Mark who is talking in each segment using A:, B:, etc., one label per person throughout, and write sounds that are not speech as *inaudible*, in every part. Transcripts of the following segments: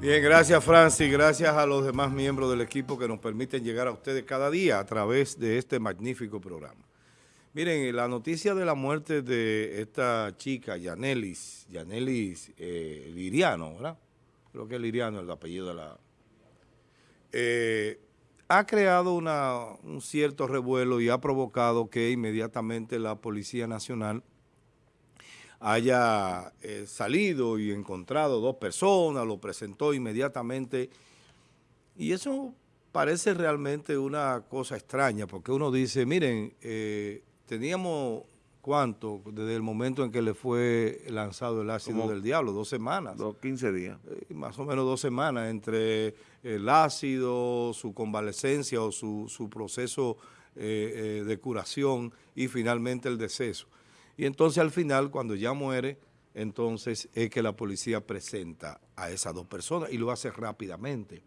A: Bien, gracias Francis, gracias a los demás miembros del equipo que nos permiten llegar a ustedes cada día a través de este magnífico programa. Miren, la noticia de la muerte de esta chica, Yanelis, Yanelis eh, Liriano, ¿verdad? Creo que es Liriano el apellido de la... Eh, ha creado un cierto revuelo y ha provocado que inmediatamente la Policía Nacional haya eh, salido y encontrado dos personas, lo presentó inmediatamente. Y eso parece realmente una cosa extraña, porque uno dice, miren, eh, teníamos, ¿cuánto? Desde el momento en que le fue lanzado el ácido del diablo, dos semanas.
B: Dos, quince días.
A: Eh, más o menos dos semanas entre el ácido, su convalescencia o su, su proceso de curación y finalmente el deceso. Y entonces al final, cuando ya muere, entonces es que la policía presenta a esas dos personas y lo hace rápidamente.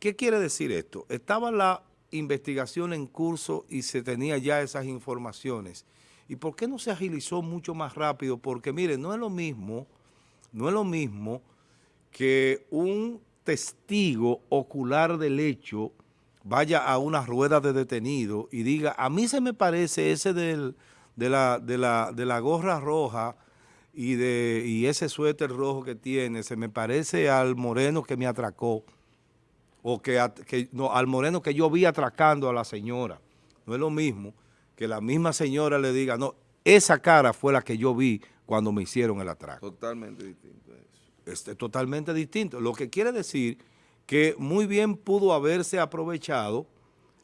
A: ¿Qué quiere decir esto? Estaba la investigación en curso y se tenía ya esas informaciones. ¿Y por qué no se agilizó mucho más rápido? Porque mire, no es lo mismo, no es lo mismo que un testigo ocular del hecho vaya a una rueda de detenido y diga, a mí se me parece ese del de la, de la, de la gorra roja y, de, y ese suéter rojo que tiene, se me parece al moreno que me atracó, o que, que, no, al moreno que yo vi atracando a la señora. No es lo mismo que la misma señora le diga, no, esa cara fue la que yo vi cuando me hicieron el atraco.
B: Totalmente distinto eso.
A: Este, totalmente distinto. Lo que quiere decir que muy bien pudo haberse aprovechado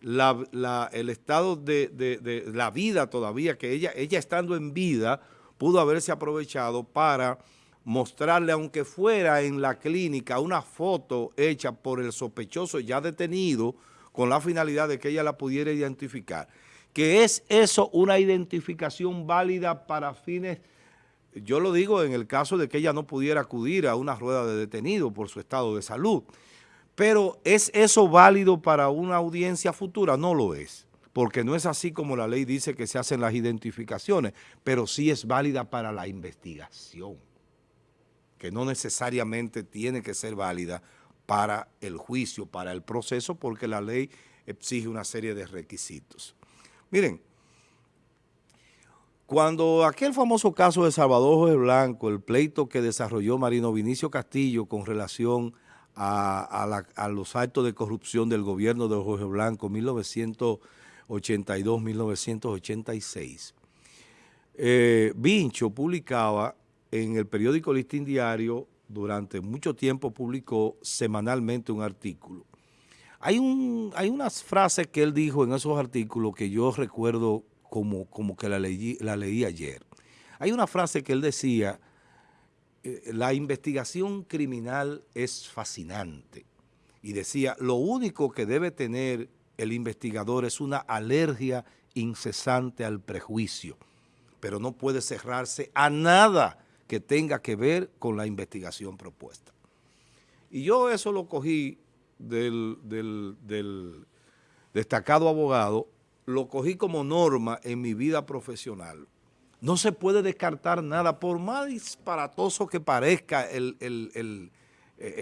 A: la, el estado de, la vida todavía, que ella, ella estando en vida, pudo haberse aprovechado para mostrarle, aunque fuera en la clínica, una foto hecha por el sospechoso ya detenido, con la finalidad de que ella la pudiera identificar. Que es eso una identificación válida para fines, yo lo digo en el caso de que ella no pudiera acudir a una rueda de detenido por su estado de salud, pero ¿es eso válido para una audiencia futura? No lo es, porque no es así como la ley dice que se hacen las identificaciones, pero sí es válida para la investigación, que no necesariamente tiene que ser válida para el juicio, para el proceso, porque la ley exige una serie de requisitos. Miren, cuando aquel famoso caso de Salvador Jorge Blanco, el pleito que desarrolló Marino Vinicio Castillo con relación a, los actos de corrupción del gobierno de Jorge Blanco 1982-1986. Eh, Vincho publicaba en el periódico Listín Diario, durante mucho tiempo publicó semanalmente un artículo. Hay, hay unas frases que él dijo en esos artículos que yo recuerdo como, como que la leí, la leí ayer. Hay una frase que él decía eh, la investigación criminal es fascinante. Y decía, lo único que debe tener el investigador es una alergia incesante al prejuicio, pero no puede cerrarse a nada que tenga que ver con la investigación propuesta. Y yo eso lo cogí del, del destacado abogado, lo cogí como norma en mi vida profesional. No se puede descartar nada, por más disparatoso que parezca eh,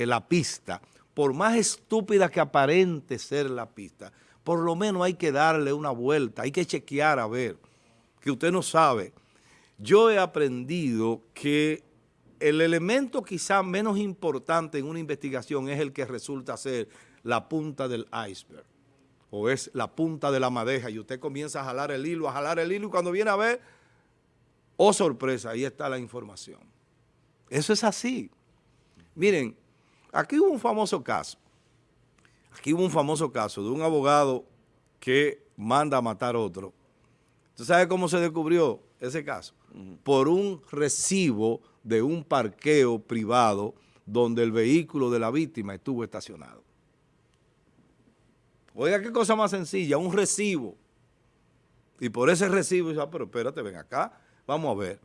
A: la pista, por más estúpida que aparente ser la pista, por lo menos hay que darle una vuelta, hay que chequear a ver, que usted no sabe. Yo he aprendido que el elemento quizá menos importante en una investigación es el que resulta ser la punta del iceberg o es la punta de la madeja y usted comienza a jalar el hilo, a jalar el hilo y cuando viene a ver Oh, sorpresa, ahí está la información. Eso es así. Miren, aquí hubo un famoso caso. Aquí hubo un famoso caso de un abogado que manda a matar a otro. ¿Usted sabe cómo se descubrió ese caso? Por un recibo de un parqueo privado donde el vehículo de la víctima estuvo estacionado. Oiga, qué cosa más sencilla, un recibo. Y por ese recibo, ah, pero espérate, ven acá, Vamos a ver.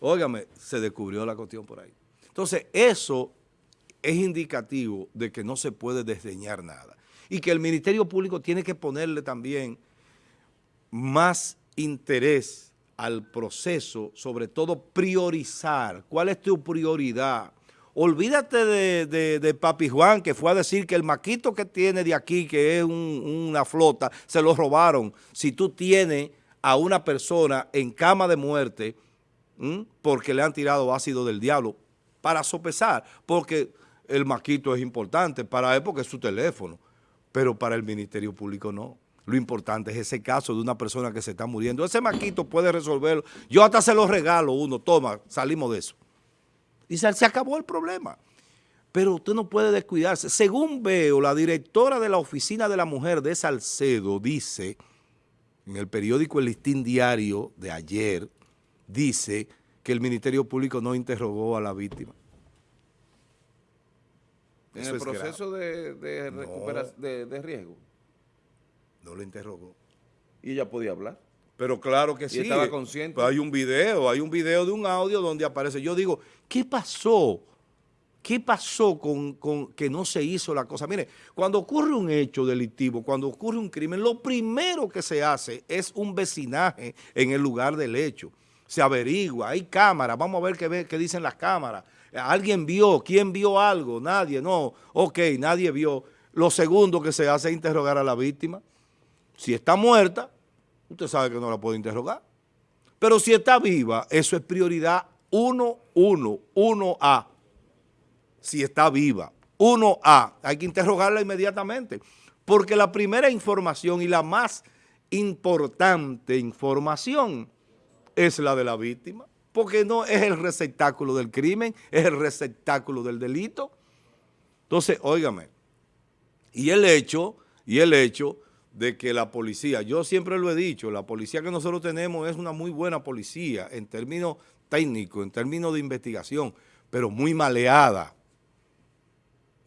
A: Óigame, se descubrió la cuestión por ahí. Entonces, eso es indicativo de que no se puede desdeñar nada. Y que el Ministerio Público tiene que ponerle también más interés al proceso, sobre todo priorizar. ¿Cuál es tu prioridad? olvídate de, Papi Juan, que fue a decir que el maquito que tiene de aquí, que es una flota, se lo robaron. Si tú tienes a una persona en cama de muerte porque le han tirado ácido del diablo, para sopesar, porque el maquito es importante para él porque es su teléfono, pero para el Ministerio Público no. Lo importante es ese caso de una persona que se está muriendo. Ese maquito puede resolverlo. Yo hasta se lo regalo uno, toma, salimos de eso. Y se, se acabó el problema. Pero usted no puede descuidarse. Según veo, la directora de la Oficina de la Mujer de Salcedo dice, en el periódico El Listín Diario de ayer, dice que el Ministerio Público no interrogó a la víctima.
B: En el proceso de, de, de riesgo.
A: No lo interrogó.
B: ¿Y ella podía hablar?
A: Pero claro que sí.
B: estaba consciente.
A: Pues hay un video, hay un video de un audio donde aparece. Yo digo, ¿qué pasó? ¿Qué pasó con, que no se hizo la cosa? Mire, cuando ocurre un hecho delictivo, cuando ocurre un crimen, lo primero que se hace es un vecinaje en el lugar del hecho. Se averigua, hay cámaras, vamos a ver qué, qué dicen las cámaras. ¿Alguien vio? ¿Quién vio algo? Nadie, no. Ok, nadie vio. Lo segundo que se hace es interrogar a la víctima. Si está muerta, usted sabe que no la puede interrogar. Pero si está viva, eso es prioridad 1, 1, 1A. Si está viva, 1A, hay que interrogarla inmediatamente. Porque la primera información y la más importante información es la de la víctima. Porque no es el receptáculo del crimen, es el receptáculo del delito. Entonces, óigame, y el hecho, y el hecho de que la policía, yo siempre lo he dicho, la policía que nosotros tenemos es una muy buena policía en términos técnicos, en términos de investigación, pero muy maleada.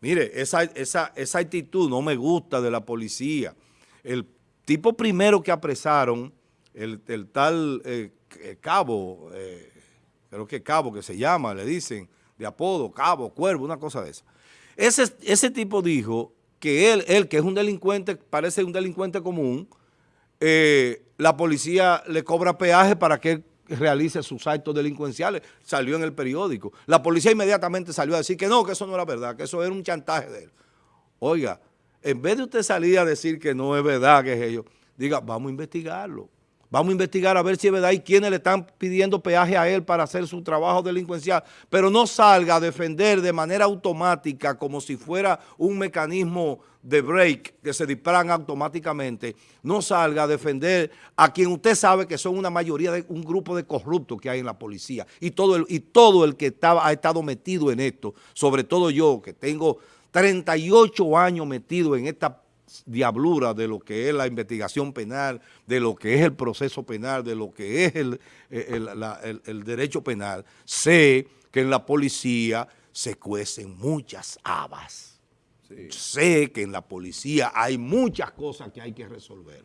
A: Mire, esa, esa, esa actitud no me gusta de la policía. El tipo primero que apresaron, el, tal eh, eh, cabo, eh, creo que cabo que se llama, le dicen, de apodo, cabo, cuervo, una cosa de esa. Ese, ese tipo dijo que él, él que es un delincuente, parece un delincuente común, la policía le cobra peaje para que él realice sus actos delincuenciales. Salió en el periódico. La policía inmediatamente salió a decir que no, que eso no era verdad, que eso era un chantaje de él. Oiga, en vez de usted salir a decir que no es verdad, que es ello, diga, vamos a investigarlo. Vamos a investigar a ver si es verdad y quiénes le están pidiendo peaje a él para hacer su trabajo delincuencial. Pero no salga a defender de manera automática como si fuera un mecanismo de break que se disparan automáticamente. No salga a defender a quien usted sabe que son una mayoría de un grupo de corruptos que hay en la policía. Y todo el, y todo el que estaba, ha estado metido en esto, sobre todo yo que tengo 38 años metido en esta diablura de lo que es la investigación penal, de lo que es el proceso penal, de lo que es el, el, derecho penal, sé que en la policía se cuecen muchas habas. Sé que en la policía hay muchas cosas que hay que resolver.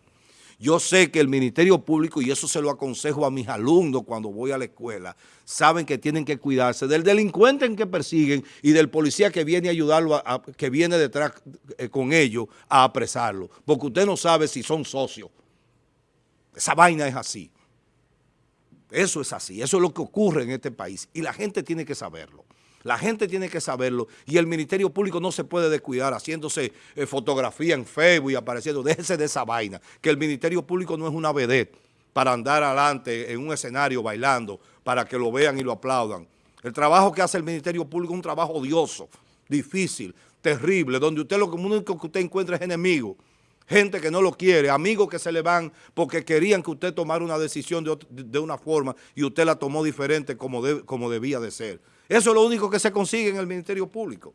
A: Yo sé que el Ministerio Público, y eso se lo aconsejo a mis alumnos cuando voy a la escuela, saben que tienen que cuidarse del delincuente en que persiguen y del policía que viene a ayudarlo, que viene detrás eh, con ellos a apresarlo. Porque usted no sabe si son socios. Esa vaina es así. Eso es así. Eso es lo que ocurre en este país. Y la gente tiene que saberlo. La gente tiene que saberlo y el Ministerio Público no se puede descuidar haciéndose eh, fotografía en Facebook y apareciendo. Déjese de esa vaina, que el Ministerio Público no es una vedette para andar adelante en un escenario bailando, para que lo vean y lo aplaudan. El trabajo que hace el Ministerio Público es un trabajo odioso, difícil, terrible, donde usted lo único que usted encuentra es enemigo, gente que no lo quiere, amigos que se le van porque querían que usted tomara una decisión de, una forma y usted la tomó diferente como, como debía de ser. Eso es lo único que se consigue en el Ministerio Público.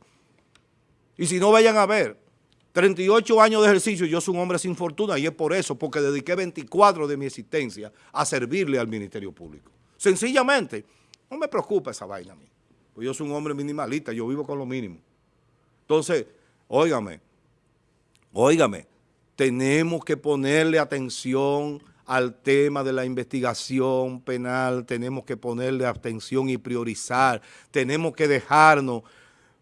A: Y si no vayan a ver, 38 años de ejercicio, yo soy un hombre sin fortuna y es por eso, porque dediqué 24 de mi existencia a servirle al Ministerio Público. Sencillamente, no me preocupa esa vaina a mí, pues yo soy un hombre minimalista, yo vivo con lo mínimo. Entonces, óigame, óigame, tenemos que ponerle atención al tema de la investigación penal, tenemos que ponerle atención y priorizar, tenemos que dejarnos.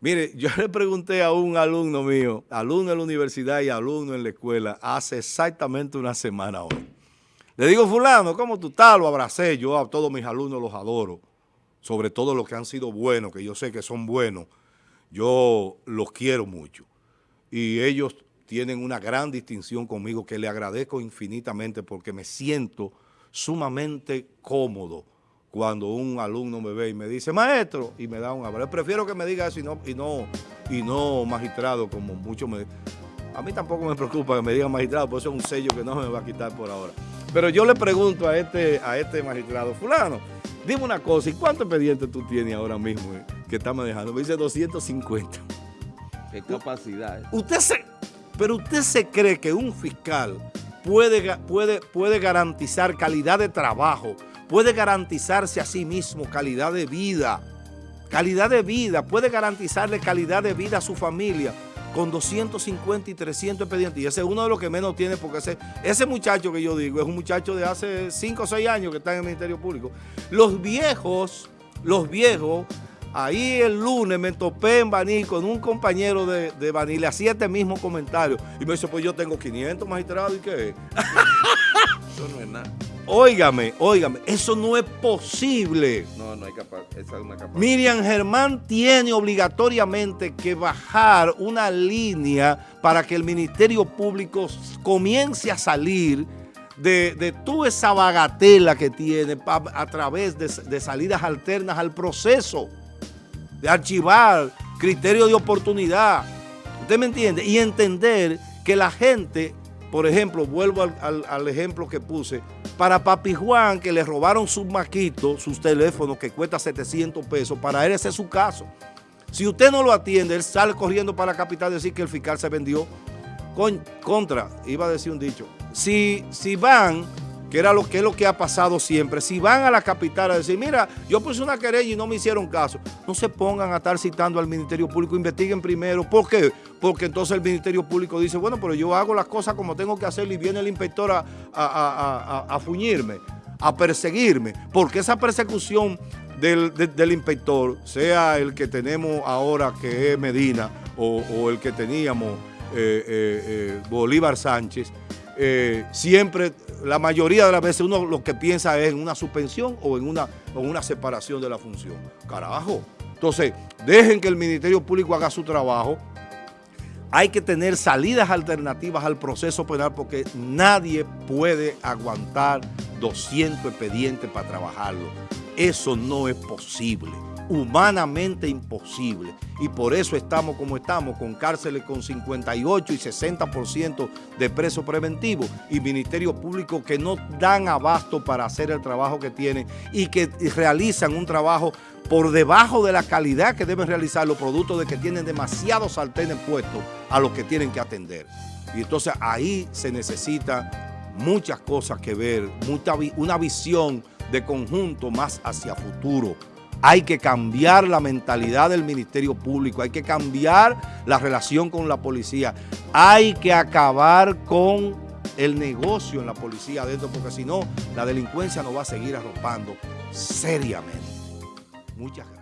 A: Mire, *laughs* yo le pregunté a un alumno mío, alumno en la universidad y alumno en la escuela, hace exactamente una semana hoy. Le digo, fulano, ¿cómo tú estás? Lo abracé, yo a todos mis alumnos los adoro. sobre todo los que han sido buenos, que yo sé que son buenos, yo los quiero mucho. Y ellos tienen una gran distinción conmigo que le agradezco infinitamente porque me siento sumamente cómodo cuando un alumno me ve y me dice, maestro, y me da un abrazo. Prefiero que me diga eso y no, y no, y no magistrado, como muchos me... A mí tampoco me preocupa que me digan magistrado, porque eso es un sello que no me va a quitar por ahora. Pero yo le pregunto a este, a este magistrado, fulano, dime una cosa, ¿y cuántos expedientes tú tienes ahora mismo eh, que está manejando? Me dice 250.
B: ¿Qué capacidad?
A: Usted se, pero usted se cree que un fiscal puede, puede, puede garantizar calidad de trabajo, puede garantizarse a sí mismo calidad de vida, calidad de vida, puede garantizarle calidad de vida a su familia con 250 y 300 expedientes. Y ese es uno de los que menos tiene, porque ese, ese muchacho que yo digo es un muchacho de hace 5 o 6 años que está en el Ministerio Público. Los viejos, los viejos, ahí el lunes me topé en Baní con un compañero de, de Baní, le hacía este mismo comentario. Y me dice, pues yo tengo 500 magistrados, ¿y qué? *laughs* Eso no es nada. Óigame, óigame, eso no es posible.
B: No, no hay capaz, esa es una capacidad.
A: Miriam Germán tiene obligatoriamente que bajar una línea para que el Ministerio Público comience a salir de, de toda esa bagatela que tiene a, través de, de salidas alternas al proceso, de archivar criterio de oportunidad. ¿Usted me entiende? Y entender que la gente por ejemplo, vuelvo al, ejemplo que puse, para Papi Juan, que le robaron sus maquitos, sus teléfonos, que cuesta 700 pesos, para él ese es su caso. Si usted no lo atiende, él sale corriendo para la capital a decir que el fiscal se vendió. Con, contra, iba a decir un dicho, si, si van que era lo que es lo que ha pasado siempre. Si van a la capital a decir, mira, yo puse una querella y no me hicieron caso, no se pongan a estar citando al Ministerio Público, investiguen primero. ¿Por qué? Porque entonces el Ministerio Público dice, bueno, pero yo hago las cosas como tengo que hacer y viene el inspector a, a, fuñirme, a perseguirme, porque esa persecución del, inspector, sea el que tenemos ahora que es Medina o, el que teníamos eh, eh, eh, Bolívar Sánchez, siempre la mayoría de las veces uno lo que piensa es en una suspensión o en una, una separación de la función. Carajo. Entonces, dejen que el Ministerio Público haga su trabajo. Hay que tener salidas alternativas al proceso penal porque nadie puede aguantar 200 expedientes para trabajarlo. Eso no es posible humanamente imposible. Y por eso estamos como estamos, con cárceles con 58 y 60% de presos preventivos y ministerios públicos que no dan abasto para hacer el trabajo que tienen y que realizan un trabajo por debajo de la calidad que deben realizar los productos de que tienen demasiados sartenes puestos a los que tienen que atender. Y entonces ahí se necesita muchas cosas que ver, mucha, una visión de conjunto más hacia futuro hay que cambiar la mentalidad del Ministerio Público, hay que cambiar la relación con la policía, hay que acabar con el negocio en la policía adentro, porque si no, la delincuencia nos va a seguir arropando seriamente. Muchas gracias.